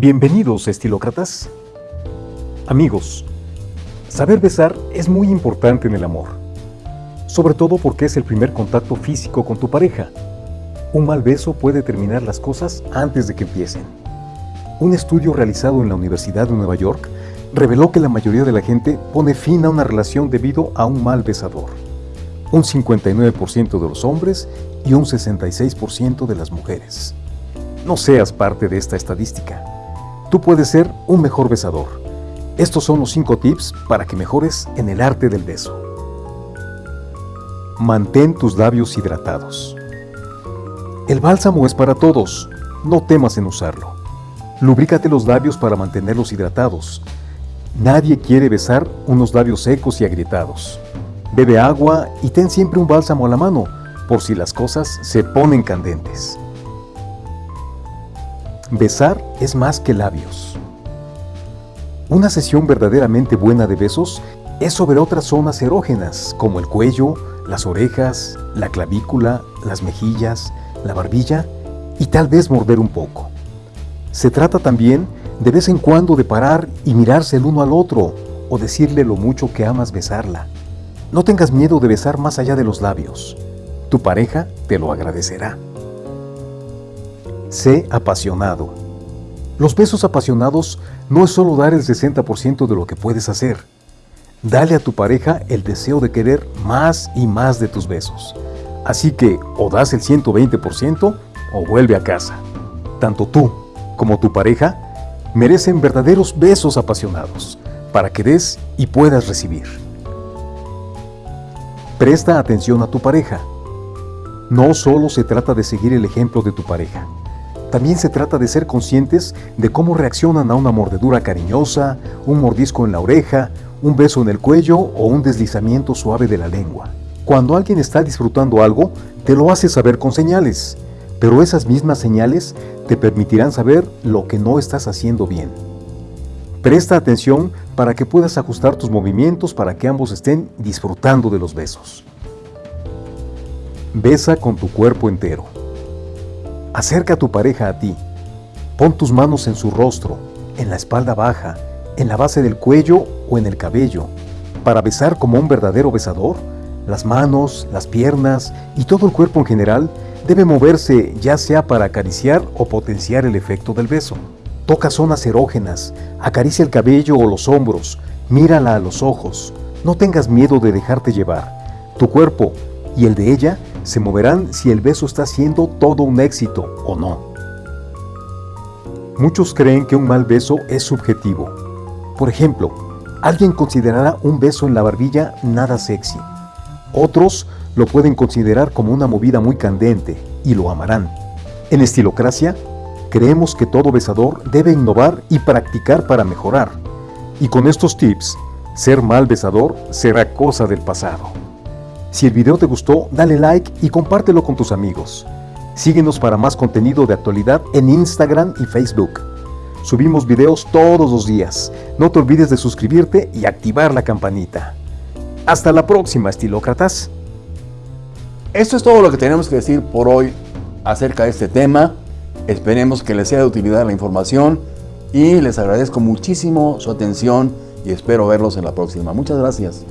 Bienvenidos, estilócratas. Amigos, saber besar es muy importante en el amor, sobre todo porque es el primer contacto físico con tu pareja. Un mal beso puede terminar las cosas antes de que empiecen. Un estudio realizado en la Universidad de Nueva York reveló que la mayoría de la gente pone fin a una relación debido a un mal besador. Un 59% de los hombres y un 66% de las mujeres. No seas parte de esta estadística. Tú puedes ser un mejor besador. Estos son los 5 tips para que mejores en el arte del beso. Mantén tus labios hidratados. El bálsamo es para todos, no temas en usarlo. Lubrícate los labios para mantenerlos hidratados. Nadie quiere besar unos labios secos y agrietados. Bebe agua y ten siempre un bálsamo a la mano, por si las cosas se ponen candentes. Besar es más que labios. Una sesión verdaderamente buena de besos es sobre otras zonas erógenas, como el cuello, las orejas, la clavícula, las mejillas, la barbilla y tal vez morder un poco. Se trata también de vez en cuando de parar y mirarse el uno al otro o decirle lo mucho que amas besarla. No tengas miedo de besar más allá de los labios. Tu pareja te lo agradecerá. Sé apasionado. Los besos apasionados no es solo dar el 60% de lo que puedes hacer. Dale a tu pareja el deseo de querer más y más de tus besos. Así que o das el 120% o vuelve a casa. Tanto tú como tu pareja merecen verdaderos besos apasionados para que des y puedas recibir. Presta atención a tu pareja. No solo se trata de seguir el ejemplo de tu pareja. También se trata de ser conscientes de cómo reaccionan a una mordedura cariñosa, un mordisco en la oreja, un beso en el cuello o un deslizamiento suave de la lengua. Cuando alguien está disfrutando algo, te lo hace saber con señales, pero esas mismas señales te permitirán saber lo que no estás haciendo bien. Presta atención para que puedas ajustar tus movimientos para que ambos estén disfrutando de los besos. Besa con tu cuerpo entero. Acerca a tu pareja a ti. Pon tus manos en su rostro, en la espalda baja, en la base del cuello o en el cabello. Para besar como un verdadero besador, las manos, las piernas y todo el cuerpo en general debe moverse ya sea para acariciar o potenciar el efecto del beso. Toca zonas erógenas, acaricia el cabello o los hombros, mírala a los ojos. No tengas miedo de dejarte llevar. Tu cuerpo y el de ella se moverán si el beso está siendo todo un éxito o no. Muchos creen que un mal beso es subjetivo. Por ejemplo, alguien considerará un beso en la barbilla nada sexy. Otros lo pueden considerar como una movida muy candente y lo amarán. En Estilocracia, creemos que todo besador debe innovar y practicar para mejorar. Y con estos tips, ser mal besador será cosa del pasado. Si el video te gustó, dale like y compártelo con tus amigos. Síguenos para más contenido de actualidad en Instagram y Facebook. Subimos videos todos los días. No te olvides de suscribirte y activar la campanita. Hasta la próxima, estilócratas. Esto es todo lo que tenemos que decir por hoy acerca de este tema. Esperemos que les sea de utilidad la información y les agradezco muchísimo su atención y espero verlos en la próxima. Muchas gracias.